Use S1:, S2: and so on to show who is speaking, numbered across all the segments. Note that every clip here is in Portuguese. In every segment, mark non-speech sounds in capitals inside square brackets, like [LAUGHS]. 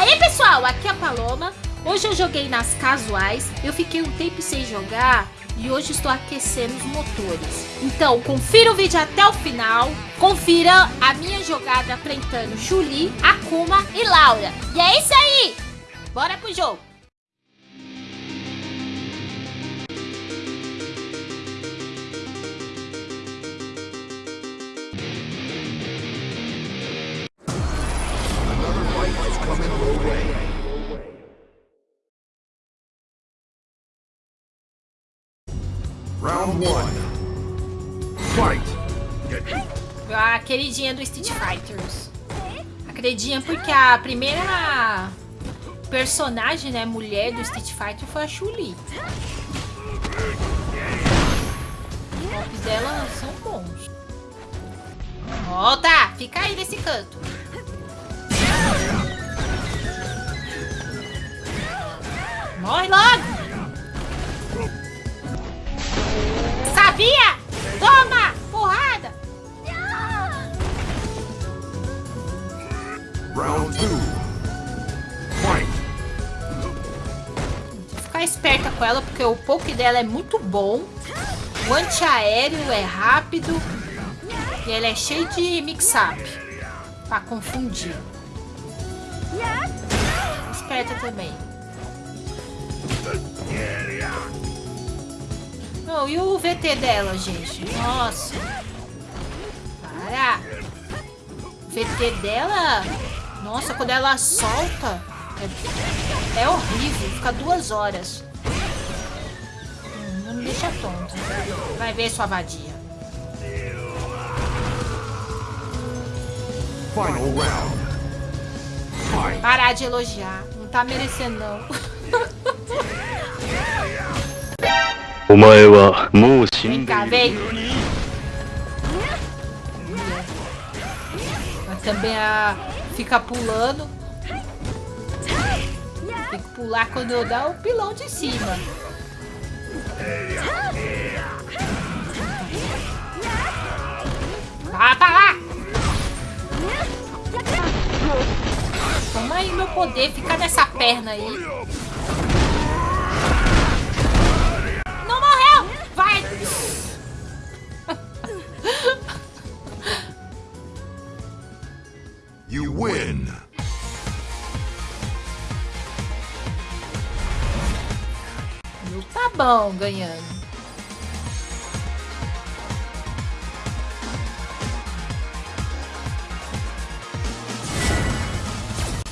S1: aí pessoal, aqui é a Paloma. Hoje eu joguei nas casuais, eu fiquei um tempo sem jogar e hoje estou aquecendo os motores. Então, confira o vídeo até o final, confira a minha jogada enfrentando Julie, Akuma e Laura. E é isso aí! Bora pro jogo! A queridinha do Street Fighters. A queridinha porque a primeira personagem, né, mulher do Street Fighter foi a Chun-Li. Os golpes dela são bons. Volta! Fica aí nesse canto. Morre logo! Esperta com ela, porque o poke dela é muito bom. O antiaéreo é rápido. E ela é cheio de mix-up. Pra confundir. Esperta também. Oh, e o VT dela, gente? Nossa. Para. O VT dela... Nossa, quando ela solta... É, é horrível. Fica duas horas. Hum, não me deixa tonto. Vai ver, sua vadia.
S2: Final round. Fight.
S1: Parar de elogiar. Não tá merecendo, não. [LAUGHS]
S3: お前はもう死ん
S1: Vem
S3: で
S1: cá,
S3: いる
S1: vem. Mas também a... fica pulando. Tem que pular quando eu dar o pilão de cima. Pra lá! Toma aí meu poder, fica nessa perna aí. Não morreu! Vai! Tá bom ganhando.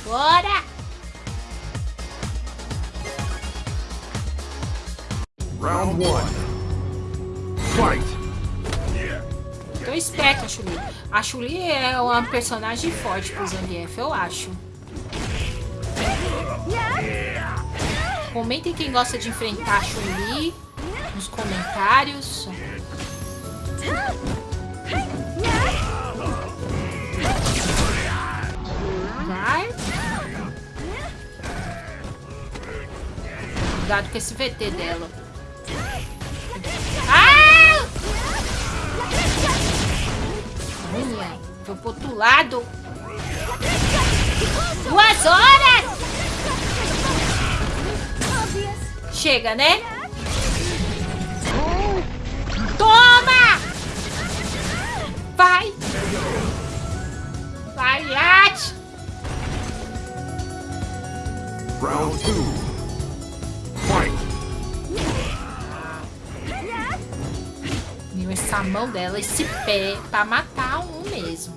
S1: Bora!
S2: Round one. Fight.
S1: Tô esperta, a Chuli. A Chuli é uma personagem forte pro Zangief, eu acho. Comentem quem gosta de enfrentar a Chuli nos comentários. Vai. Cuidado com esse VT dela. Ah! Minha, foi pro outro lado. Duas horas! Chega, né? Toma! Vai! Vai, Yat!
S2: Round two. Fight.
S1: Meu, essa mão dela, esse pé, pra matar um mesmo.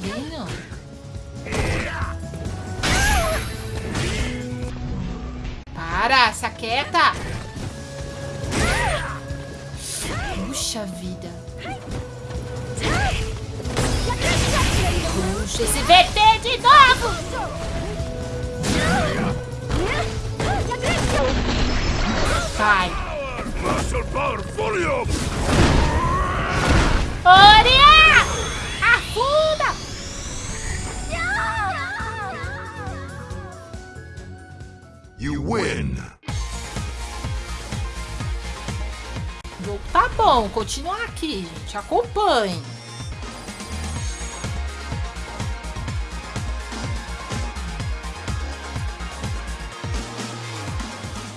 S1: Viu? Para, se aquieta. Puxa vida. Puxa, esse VT de novo! Oria! Afunda!
S2: You win.
S1: Tá bom, continuar aqui, gente. Acompanhe.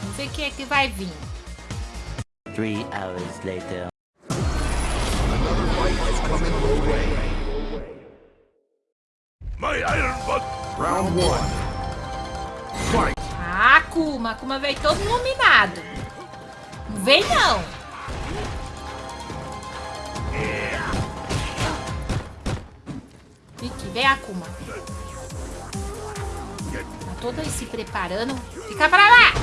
S1: Vamos ver quem é que vai vir.
S4: Three hours later. Another fight is coming your way.
S2: My iron butt. Round one. Fight.
S1: Akuma. Akuma veio todo iluminado. Não vem, não. Vicky, vem, Akuma. Tá toda se preparando. Fica pra lá.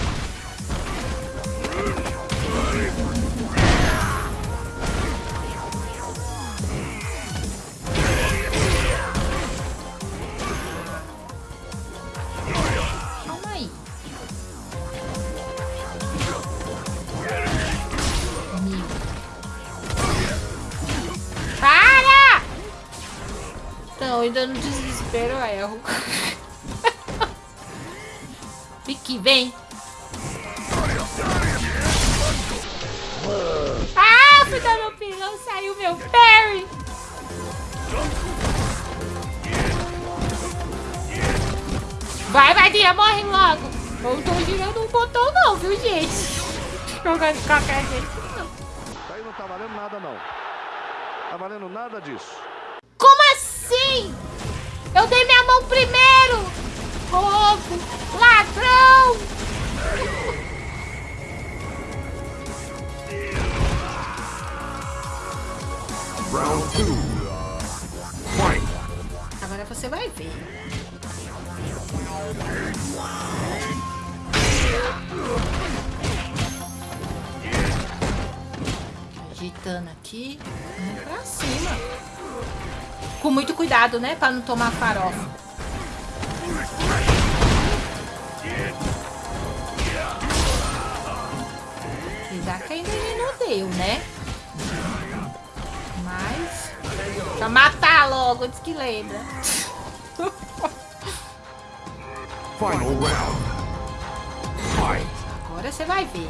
S1: Ainda no desespero eu erro. [LAUGHS] Vicky, vem. Ah, fui dar meu pilão, saiu meu parry. Vai, Vadinha, morre logo. Não tô girando um botão não, viu, gente? Jogando de qualquer jeito.
S5: Isso aí não tá valendo nada, não. Tá valendo nada disso.
S1: Assim? Eu dei minha mão primeiro. Roubo, ladrão.
S2: Round two. Fight.
S1: Agora você vai ver. Agitando aqui, pra cima. Com muito cuidado, né? Pra não tomar farofa. Que ainda ele não deu, né? Mas... Pra matar logo, diz que lembra.
S2: Final round.
S1: Agora você vai ver.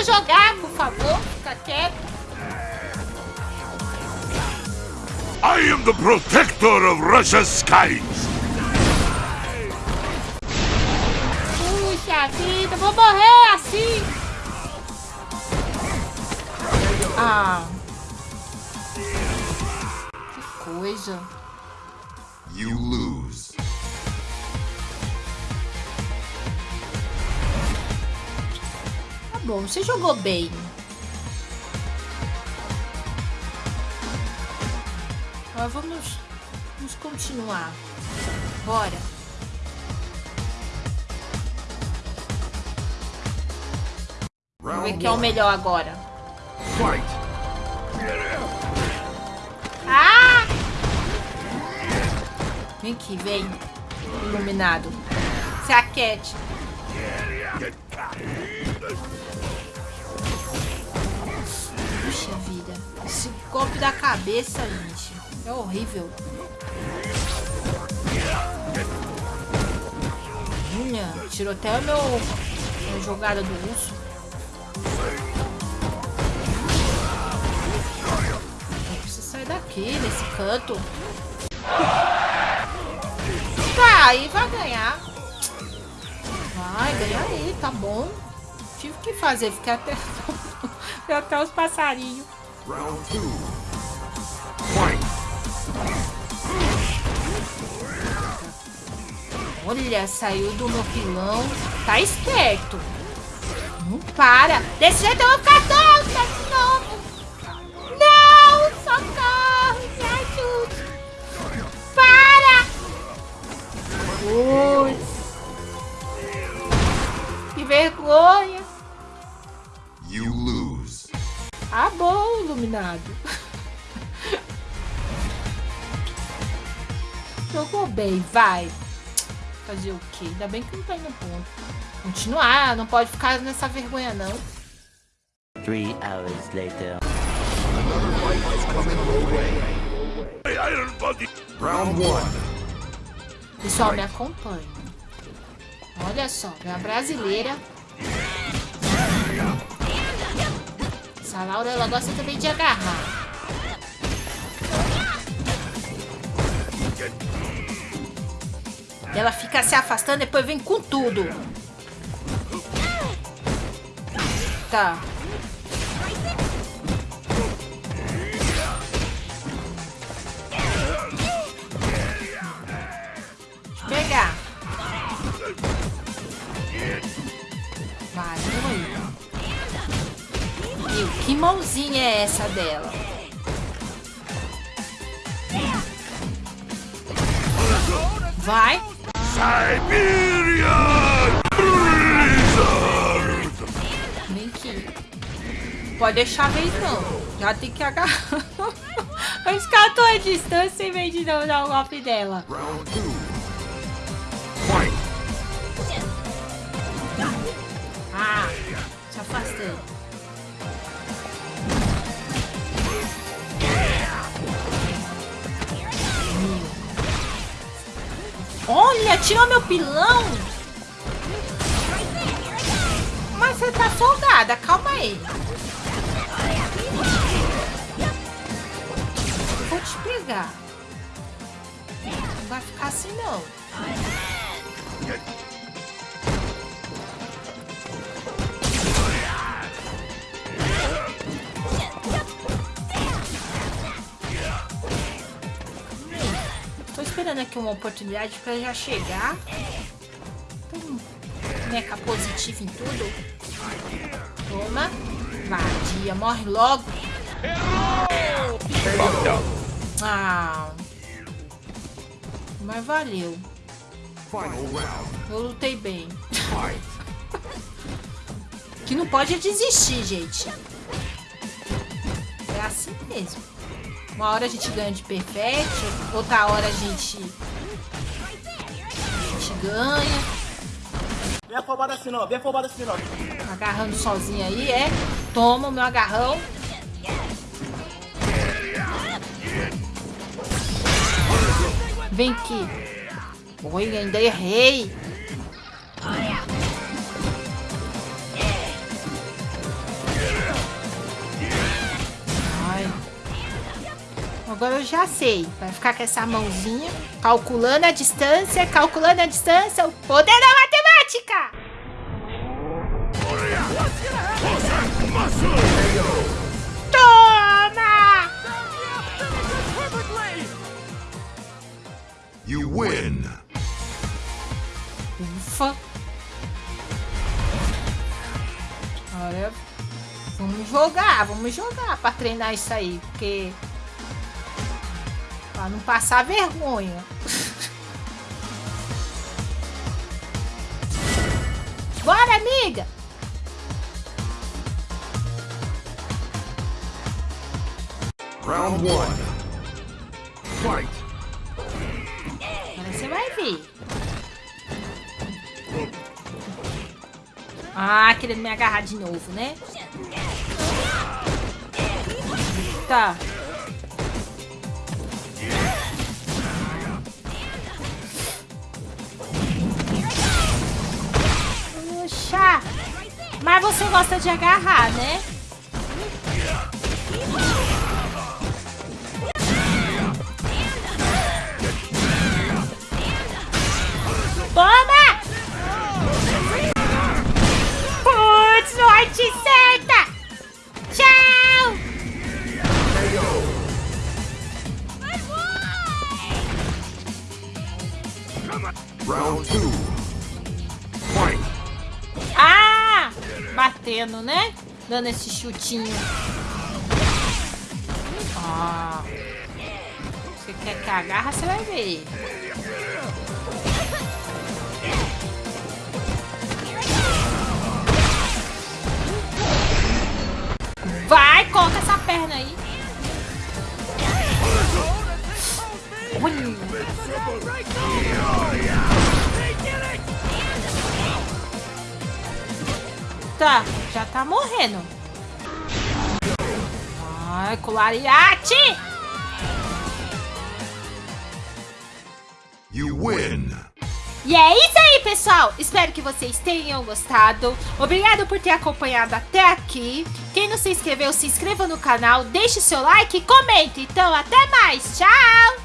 S1: Deixa eu jogar, por favor. Fica quieto.
S2: I am the protector of Russia's skies.
S1: Puxa vida, vou morrer assim. Ah. Que coisa.
S2: You lose.
S1: Bom, você jogou bem. Agora vamos, vamos continuar. Bora. Vamos ver quem é o melhor agora. Ah! Vem aqui, vem. Iluminado. Se aquete. Puxa vida. Esse golpe da cabeça, gente. É horrível. Minha, tirou até o meu a jogada do urso. Eu preciso sair daqui, desse canto. Tá, aí vai ganhar. Vai, ganha aí, tá bom. Tive que fazer, fiquei até, [LAUGHS] até os passarinhos.
S2: Round two.
S1: Olha, saiu do meu pilão. Tá esperto. Não para. Desse jeito eu vou ficar doida de novo. Iluminado. [LAUGHS] Jogou bem, vai. Fazer o quê? Ainda bem que não tá indo ponto. Continuar, não pode ficar nessa vergonha, não.
S4: Three hours later.
S5: Round one.
S1: Pessoal, me acompanha. Olha só, é a brasileira. Essa Laura, ela gosta também de agarrar. Ela fica se afastando, depois vem com tudo. Tá. Mãozinha é essa dela? Vai.
S2: Siberia Blizzard.
S1: Vem aqui. Pode deixar a vez não. Já tem que agarrar. [LAUGHS] Escatou a distância em vez de não dar o golpe dela. Ah, se afastei. Olha, tirou meu pilão. Mas você tá folgada, calma aí. Vou te pegar. Não vai ficar assim não. Esperando aqui uma oportunidade pra já chegar. Hum, Meca positivo em tudo. Toma. Vadia, morre logo. Ah. Mas valeu. Eu lutei bem. [LAUGHS] Que não pode desistir, gente. É assim mesmo. Uma hora a gente ganha de perfect, outra hora a gente, a gente ganha.
S6: Vem afobado assim não, vem afobado assim não.
S1: Agarrando sozinho aí, é. Toma o meu agarrão. Vem aqui. Oi, ainda errei. Agora eu já sei. Vai ficar com essa mãozinha, calculando a distância, calculando a distância. O poder da matemática! Toma!
S2: You win.
S1: Ufa. Olha, vamos jogar, vamos jogar pra treinar isso aí, porque pra não passar vergonha. Bora, amiga!
S5: Round one. Fight.
S1: Agora você vai ver. Ah, querendo me agarrar de novo, né? Tá. Puxa! Mas você gosta de agarrar, né? Batendo, né? Dando esse chutinho. Você quer que agarra, você vai ver. Vai, coloca essa perna aí. Tá, já tá morrendo. Ai, colariate!
S2: You win.
S1: E é isso aí, pessoal! Espero que vocês tenham gostado. Obrigado por ter acompanhado até aqui. Quem não se inscreveu, se inscreva no canal, deixe seu like e comente. Então, até mais! Tchau!